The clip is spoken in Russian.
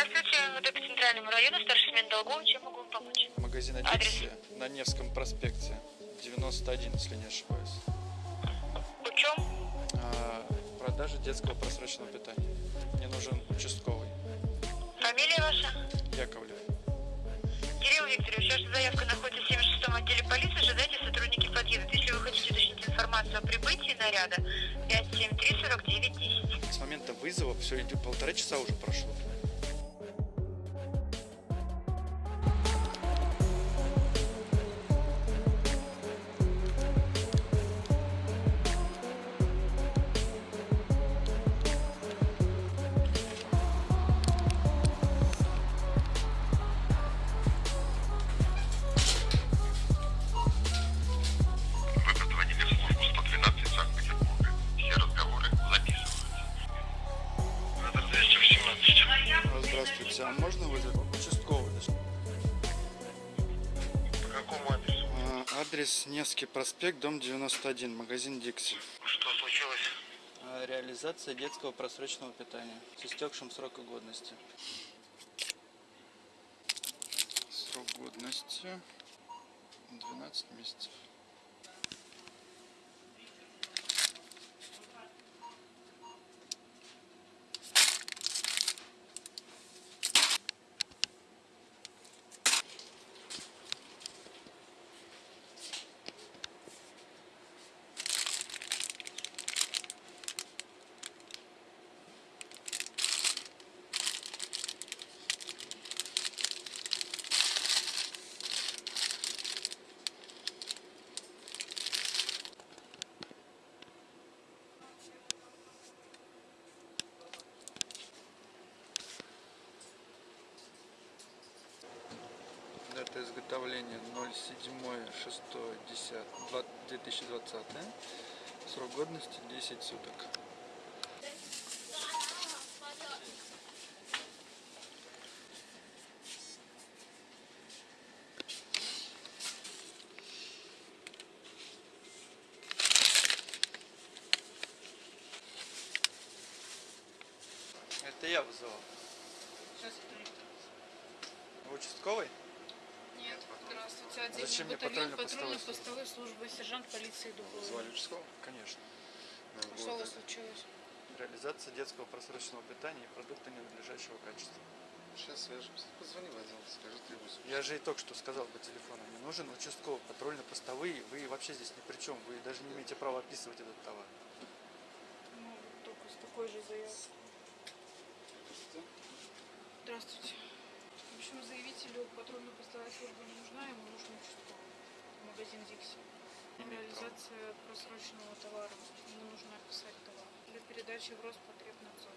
Здравствуйте, МВД по Центральному району, старший смен долгов. Чем могу вам помочь? Магазин? Адиксия на Невском проспекте, 91, если не ошибаюсь. Учем? А, продажа детского просроченного питания. Мне нужен участковый. Фамилия ваша? Яковлев. Кирилл Викторович, ваша заявка находится в 76 отделе полиции. Ожидайте, сотрудники подъедут. Если вы хотите уточнить информацию о прибытии наряда, 573 49 10. С момента вызова все идет полтора часа уже прошло. Здравствуйте, а можно вызвать участковый? По какому адресу? А, Адрес Невский проспект, дом 91, магазин Дикси. Что случилось? А, Реализация детского просроченного питания с истекшим сроком годности. Срок годности 12 месяцев. Изготовления 07.06.10.2020. Срок годности 10 суток. Это я вызывал. Вы Участковый? Здравствуйте. Отдельный Зачем мне батальон патрульно-постовой службы, сержант полиции Дубова. Звали участкового? Конечно. Что у вас случилось? Реализация детского просроченного питания и продукта ненадлежащего качества. Сейчас свяжемся. Позвони в отдел, скажи требуется. Я же и только что сказал по телефону, мне нужен участковый, патрульно-постовые, вы вообще здесь ни при чем, вы даже не имеете права описывать этот товар. Ну, только с такой же заявкой. Здравствуйте. В общем, заявителю потребно поставить службу не нужна, ему нужно участковый. Магазин «Дикси». Реализация просроченного товара. Ему нужно описать товар. Для передачи в Роспотребнадзор.